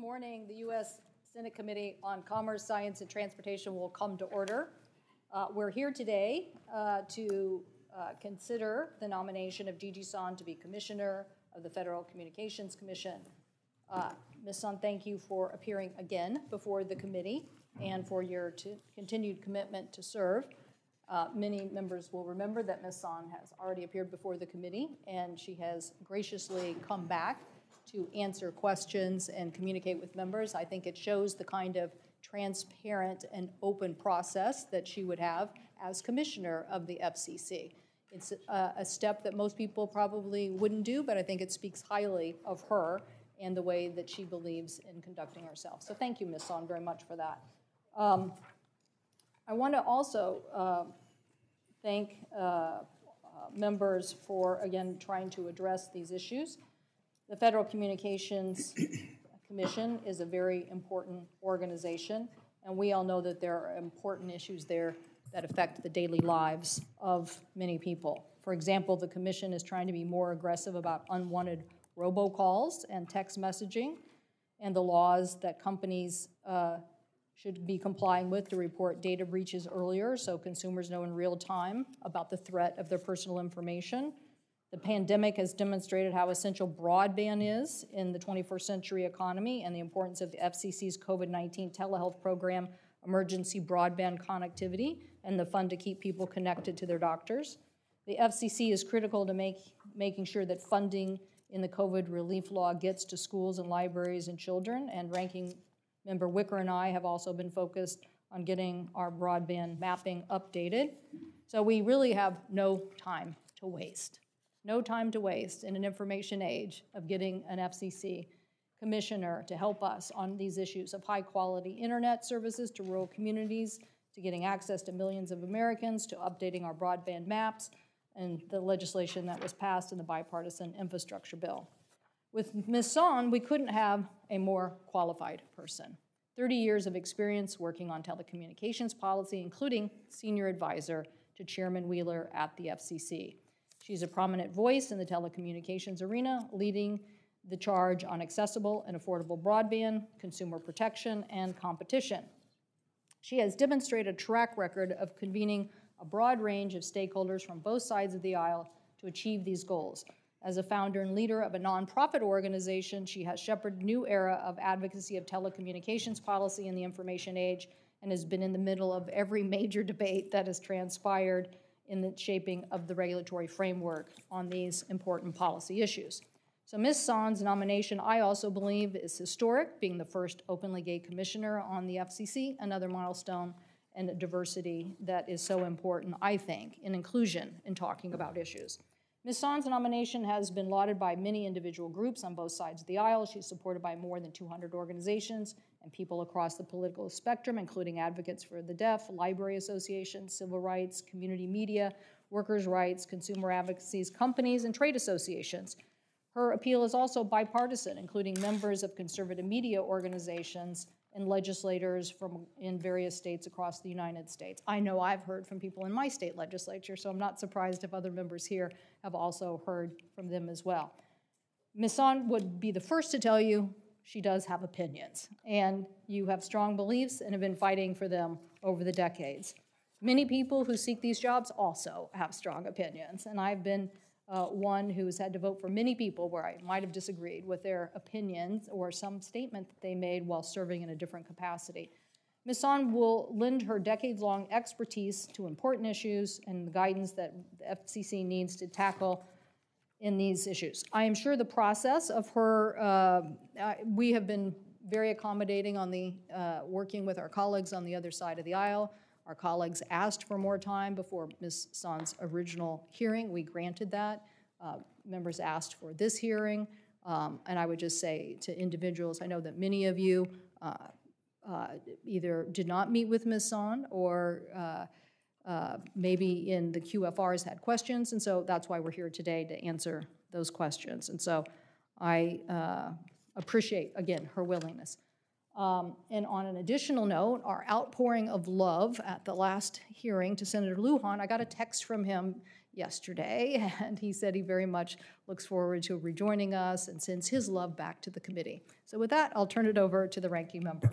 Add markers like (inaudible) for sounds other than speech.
morning, the U.S. Senate Committee on Commerce, Science, and Transportation will come to order. Uh, we're here today uh, to uh, consider the nomination of Gigi Sohn to be Commissioner of the Federal Communications Commission. Uh, Ms. Sohn, thank you for appearing again before the committee and for your continued commitment to serve. Uh, many members will remember that Ms. Sohn has already appeared before the committee, and she has graciously come back to answer questions and communicate with members. I think it shows the kind of transparent and open process that she would have as commissioner of the FCC. It's a, a, step that most people probably wouldn't do, but I think it speaks highly of her and the way that she believes in conducting herself. So thank you, Ms. Sohn, very much for that. Um, I want to also uh, thank uh, uh, members for, again, trying to address these issues. The Federal Communications Commission is a very important organization, and we all know that there are important issues there that affect the daily lives of many people. For example, the Commission is trying to be more aggressive about unwanted robocalls and text messaging and the laws that companies uh, should be complying with to report data breaches earlier so consumers know in real time about the threat of their personal information. The pandemic has demonstrated how essential broadband is in the 21st century economy and the importance of the FCC's COVID 19 telehealth program, emergency broadband connectivity, and the fund to keep people connected to their doctors. The FCC is critical to make, making sure that funding in the COVID relief law gets to schools and libraries and children, and Ranking Member Wicker and I have also been focused on getting our broadband mapping updated. So we really have no time to waste. No time to waste in an information age of getting an FCC commissioner to help us on these issues of high quality internet services to rural communities, to getting access to millions of Americans, to updating our broadband maps, and the legislation that was passed in the bipartisan infrastructure bill. With Ms. Sohn, we couldn't have a more qualified person. 30 years of experience working on telecommunications policy, including senior advisor to Chairman Wheeler at the FCC. She's a prominent voice in the telecommunications arena, leading the charge on accessible and affordable broadband, consumer protection, and competition. She has demonstrated a track record of convening a broad range of stakeholders from both sides of the aisle to achieve these goals. As a founder and leader of a nonprofit organization, she has shepherded new era of advocacy of telecommunications policy in the information age and has been in the middle of every major (laughs) debate that has transpired in the shaping of the regulatory framework on these important policy issues. So Ms. Sohn's nomination, I also believe, is historic, being the first openly gay commissioner on the FCC, another milestone and a diversity that is so important, I think, in inclusion in talking about issues. Ms. Sohn's nomination has been lauded by many individual groups on both sides of the aisle. She's supported by more than 200 organizations and people across the political spectrum, including advocates for the deaf, library associations, civil rights, community media, workers' rights, consumer advocacies, companies, and trade associations. Her appeal is also bipartisan, including members of conservative media organizations and legislators from in various states across the United States. I know I've heard from people in my state legislature, so I'm not surprised if other members here have also heard from them as well. Ms. Sohn would be the first to tell you she does have opinions, and you have strong beliefs and have been fighting for them over the decades. Many people who seek these jobs also have strong opinions, and I've been uh, one who's had to vote for many people where I might have disagreed with their opinions or some statement that they made while serving in a different capacity. Ms. Sohn will lend her decades long expertise to important issues and the guidance that the FCC needs to tackle in these issues. I am sure the process of her, uh, uh, we have been very accommodating on the uh, working with our colleagues on the other side of the aisle. Our colleagues asked for more time before Ms. Sohn's original hearing. We granted that. Uh, members asked for this hearing. Um, and I would just say to individuals, I know that many of you uh, uh, either did not meet with Ms. Sohn or uh, maybe in the QFRs had questions, and so that's why we're here today to answer those questions. And so I uh, appreciate, again, her willingness. Um, and on an additional note, our outpouring of love at the last hearing to Senator Lujan, I got a text from him yesterday, (laughs) and he said he very much looks forward to rejoining us and sends his love back to the committee. So with that, I'll turn it over to the ranking member.